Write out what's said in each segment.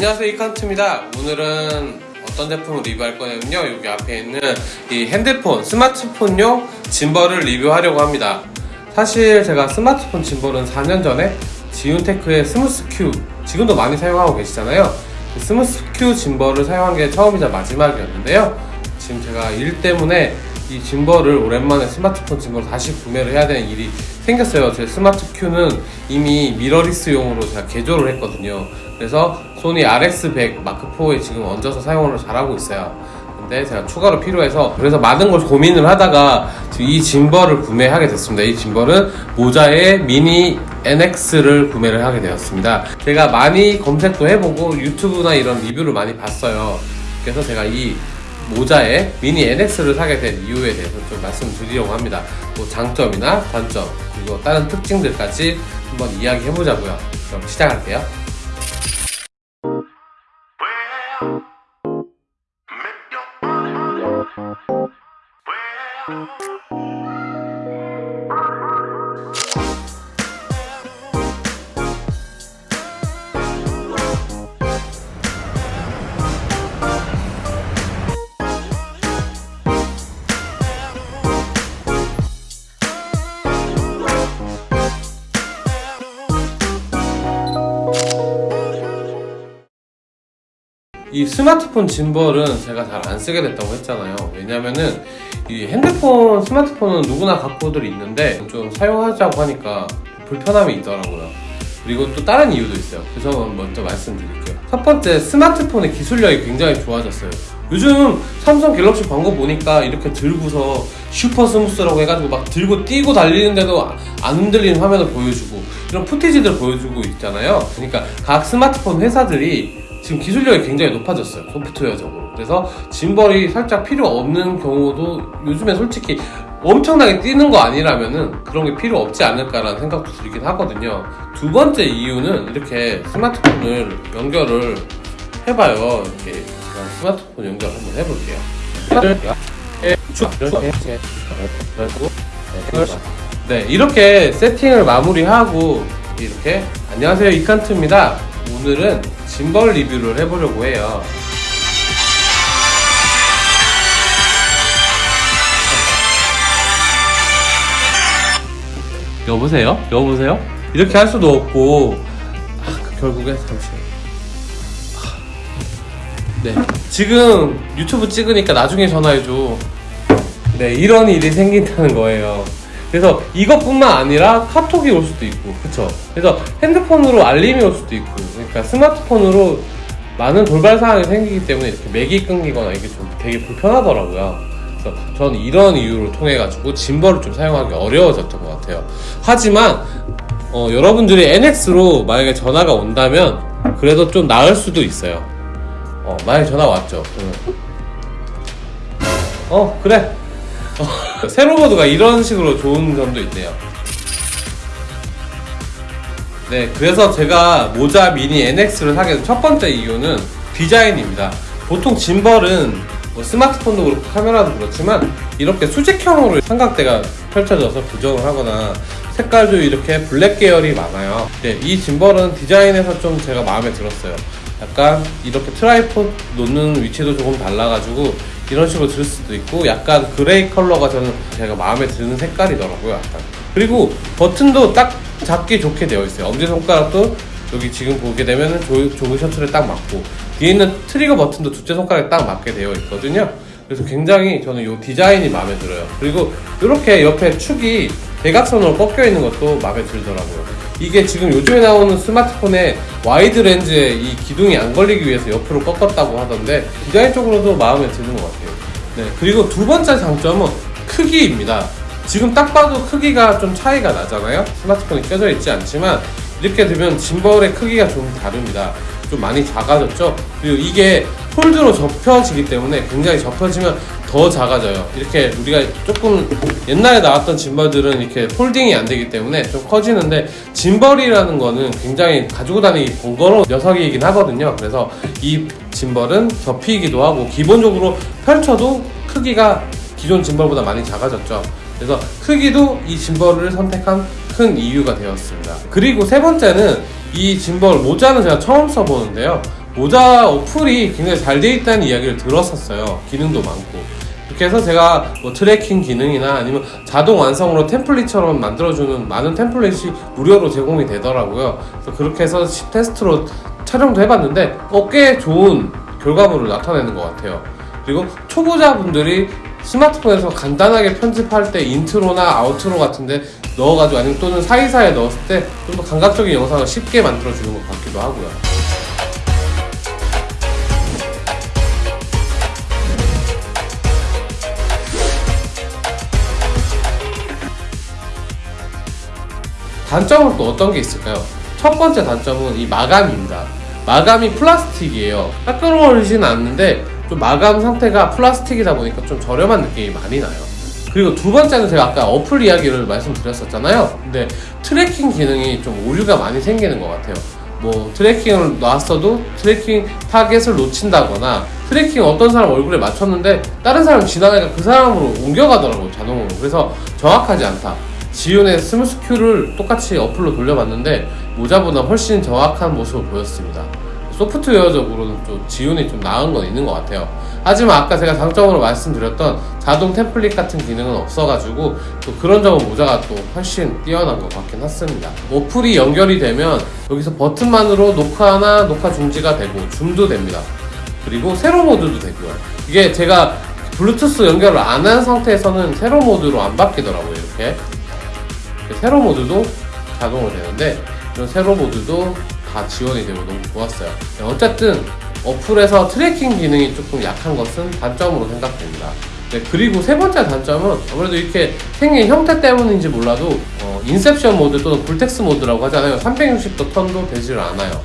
안녕하세요 이칸트입니다. 오늘은 어떤 제품을 리뷰할 거냐면요. 여기 앞에 있는 이 핸드폰 스마트폰용 gimbal을 리뷰하려고 합니다. 사실 제가 스마트폰 gimbal은 4년 전에 지윤테크의 Smooth Q 지금도 많이 사용하고 계시잖아요. 그 Smooth Q gimbal을 사용한 게 처음이자 마지막이었는데요. 지금 제가 일 때문에 이 gimbal을 오랜만에 스마트폰 gimbal을 다시 구매를 해야 되는 일이 생겼어요. 제 Smooth Q는 이미 미러리스용으로 제가 개조를 했거든요. 그래서 소니 RX100 마크4에 지금 얹어서 사용을 잘하고 있어요. 근데 제가 추가로 필요해서 그래서 많은 걸 고민을 하다가 이 짐벌을 구매하게 됐습니다. 이 짐벌은 모자의 미니 NX를 구매를 하게 되었습니다. 제가 많이 검색도 해보고 유튜브나 이런 리뷰를 많이 봤어요. 그래서 제가 이 모자에 미니 NX를 사게 된 이유에 대해서 좀 말씀드리려고 합니다. 뭐 장점이나 단점 그리고 다른 특징들까지 한번 이야기해 보자고요. 그럼 시작할게요. 이 스마트폰 gimbal은 제가 잘 안 쓰게 됐다고 했잖아요. 왜냐면은 이 핸드폰, 스마트폰은 누구나 갖고들 있는데 좀 사용하자고 하니까 불편함이 있더라고요. 그리고 또 다른 이유도 있어요. 그래서 먼저 말씀드릴게요. 첫 번째, 스마트폰의 기술력이 굉장히 좋아졌어요. 요즘 삼성 갤럭시 광고 보니까 이렇게 들고서 super smooth라고 해가지고 막 들고 뛰고 달리는데도 안 흔들리는 화면을 보여주고 이런 footage들 보여주고 있잖아요. 그러니까 각 스마트폰 회사들이 지금 기술력이 굉장히 높아졌어요 소프트웨어적으로. 그래서 gimbal이 살짝 필요 없는 경우도 요즘에 솔직히 엄청나게 뛰는 거 아니라면은 그런 게 필요 없지 않을까라는 생각도 들긴 하거든요. 두 번째 이유는 이렇게 스마트폰을 연결을 해봐요. 이렇게 제가 스마트폰 연결 한번 해볼게요. 네 이렇게 세팅을 마무리하고 이렇게 안녕하세요 이칸트입니다. 오늘은 짐벌 리뷰를 해보려고 해요. 여보세요? 여보세요? 이렇게 할 수도 없고. 아, 그 결국에 잠시만요. 아, 네. 지금 유튜브 찍으니까 나중에 전화해줘. 네 이런 일이 생긴다는 거예요 그래서 이것뿐만 아니라 카톡이 올 수도 있고. 그쵸. 그래서 핸드폰으로 알림이 올 수도 있고. 그러니까 스마트폰으로 많은 돌발 상황이 생기기 때문에 이렇게 맥이 끊기거나 이게 좀 되게 불편하더라고요. 그래서 저는 이런 이유를 통해 가지고 짐벌을 좀 사용하기 어려워졌던 것 같아요. 하지만 어, 여러분들이 NX로 만약에 전화가 온다면 그래도 좀 나을 수도 있어요. 어, 만약에 전화 왔죠. 그러면 어 그래. 어, 세로보드가 이런 식으로 좋은 점도 있네요. 네 그래서 제가 모자 미니 NX를 사게 된 첫 번째 이유는 디자인입니다. 보통 gimbal은 뭐 스마트폰도 그렇고 카메라도 그렇지만 이렇게 수직형으로 삼각대가 펼쳐져서 고정을 하거나 색깔도 이렇게 블랙 계열이 많아요. 네, 이 gimbal은 디자인에서 좀 제가 마음에 들었어요. 약간 이렇게 tripod 놓는 위치도 조금 달라가지고 이런 식으로 들 수도 있고 약간 gray 컬러가 저는 제가 마음에 드는 색깔이더라고요 약간. 그리고 버튼도 딱 잡기 좋게 되어 있어요. 엄지손가락도 여기 지금 보게 되면 조, jog shuttle에 딱 맞고 뒤에 있는 트리거 버튼도 두째 손가락에 딱 맞게 되어 있거든요. 그래서 굉장히 저는 이 디자인이 마음에 들어요. 그리고 이렇게 옆에 축이 대각선으로 꺾여 있는 것도 마음에 들더라고요 이게 지금 요즘에 나오는 스마트폰에 wide 렌즈에 이 기둥이 안 걸리기 위해서 옆으로 꺾었다고 하던데 디자인적으로도 마음에 드는 것 같아요. 네 그리고 두 번째 장점은 크기입니다. 지금 딱 봐도 크기가 좀 차이가 나잖아요. 스마트폰이 껴져 있지 않지만 이렇게 되면 짐벌의 크기가 좀 다릅니다. 좀 많이 작아졌죠? 그리고 이게 폴드로 접혀지기 때문에 굉장히 접혀지면 더 작아져요. 이렇게 우리가 조금 옛날에 나왔던 짐벌들은 이렇게 폴딩이 안 되기 때문에 좀 커지는데 짐벌이라는 거는 굉장히 가지고 다니기 번거로운 녀석이긴 하거든요. 그래서 이 짐벌은 접히기도 하고 기본적으로 펼쳐도 크기가 기존 짐벌보다 많이 작아졌죠. 그래서 크기도 이 gimbal을 선택한 큰 이유가 되었습니다. 그리고 세 번째는 이 gimbal MOZA는 제가 처음 써보는데요 MOZA 어플이 굉장히 잘 돼 있다는 이야기를 들었었어요. 기능도 많고. 그렇게 해서 제가 뭐 tracking 기능이나 아니면 자동 완성으로 template처럼 만들어주는 많은 template이 무료로 제공이 되더라고요. 그래서 그렇게 해서 시- 테스트로 촬영도 해봤는데 어, 꽤 좋은 결과물을 나타내는 것 같아요. 그리고 초보자분들이 스마트폰에서 간단하게 편집할 때 인트로나 아우트로 같은데 넣어가지고 아니면 또는 사이사이에 넣었을 때 좀 더 감각적인 영상을 쉽게 만들어주는 것 같기도 하고요. 단점은 또 어떤 게 있을까요? 첫 번째 단점은 이 마감입니다. 마감이 플라스틱이에요. 따끈거리지는 않는데 좀 마감 상태가 플라스틱이다 보니까 좀 저렴한 느낌이 많이 나요. 그리고 두 번째는 제가 아까 어플 이야기를 말씀드렸었잖아요. 근데 tracking 기능이 좀 오류가 많이 생기는 것 같아요. 뭐 tracking을 놨어도 tracking 타겟을 놓친다거나 tracking 어떤 사람 얼굴에 맞췄는데 다른 사람 지나가니까 그 사람으로 옮겨가더라고요 자동으로 그래서 정확하지 않다 지윤의 Smooth Q를 똑같이 어플로 돌려봤는데 모자보다 훨씬 정확한 모습을 보였습니다 소프트웨어적으로는 좀 지윤이 좀 나은 건 있는 것 같아요 하지만 아까 제가 장점으로 말씀드렸던 자동 템플릿 같은 기능은 없어가지고 또 그런 점은 모자가 또 훨씬 뛰어난 것 같긴 했습니다. 어플이 연결이 되면 여기서 버튼만으로 녹화나 녹화 중지가 되고 줌도 됩니다. 그리고 세로 모드도 되고요. 이게 제가 블루투스 연결을 안 한 상태에서는 세로 모드로 안 바뀌더라고요. 이렇게 세로 모드도 자동으로 되는데 이런 세로 모드도 다 지원이 되고 너무 좋았어요. 네, 어쨌든 어플에서 tracking 기능이 조금 약한 것은 단점으로 생각됩니다. 네, 그리고 세 번째 단점은 아무래도 이렇게 생긴 형태 때문인지 몰라도 어, inception 모드 또는 vortex 모드라고 하잖아요. 360도 턴도 되지를 않아요.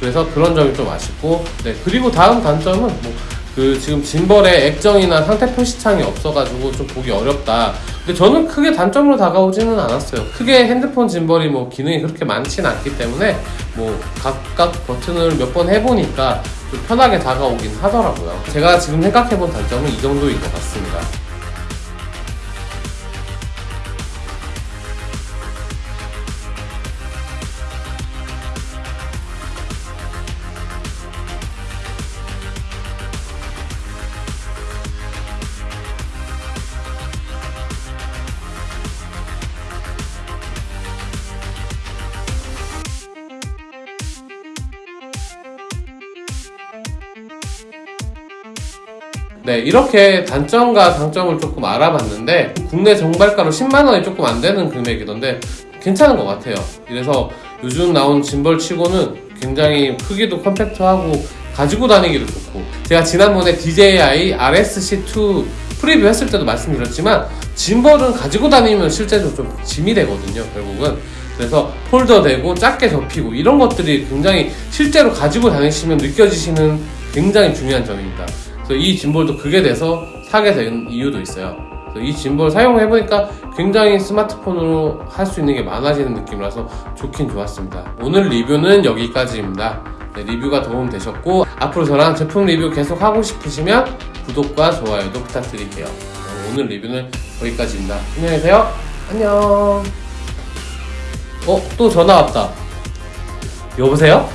그래서 그런 점이 좀 아쉽고 네 그리고 다음 단점은 뭐 그 지금 gimbal에 액정이나 상태 표시창이 없어가지고 좀 보기 어렵다. 근데 저는 크게 단점으로 다가오지는 않았어요. 크게 핸드폰 짐벌이 뭐 기능이 그렇게 많지는 않기 때문에 뭐 각각 버튼을 몇 번 해보니까 좀 편하게 다가오긴 하더라고요. 제가 지금 생각해본 단점은 이 정도인 것 같습니다. 네, 이렇게 단점과 장점을 조금 알아봤는데 국내 정발가로 10만 원이 조금 안 되는 금액이던데 괜찮은 것 같아요. 그래서 요즘 나온 짐벌 치고는 굉장히 크기도 컴팩트하고 가지고 다니기도 좋고. 제가 지난번에 DJI RSC2 preview 했을 때도 말씀드렸지만 gimbal은 가지고 다니면 실제로 좀 짐이 되거든요 결국은. 그래서 fold 되고 작게 접히고 이런 것들이 굉장히 실제로 가지고 다니시면 느껴지시는 굉장히 중요한 점입니다 그래서 이 짐볼도 그게 돼서 사게 된 이유도 있어요. 이 짐볼 사용해보니까 굉장히 스마트폰으로 할 수 있는 게 많아지는 느낌이라서 좋긴 좋았습니다. 오늘 리뷰는 여기까지입니다. 네, 리뷰가 도움되셨고 앞으로 저랑 제품 리뷰 계속 하고 싶으시면 구독과 좋아요도 부탁드릴게요. 네, 오늘 리뷰는 여기까지입니다. 안녕히 계세요. 안녕. 어, 또 전화 왔다. 여보세요?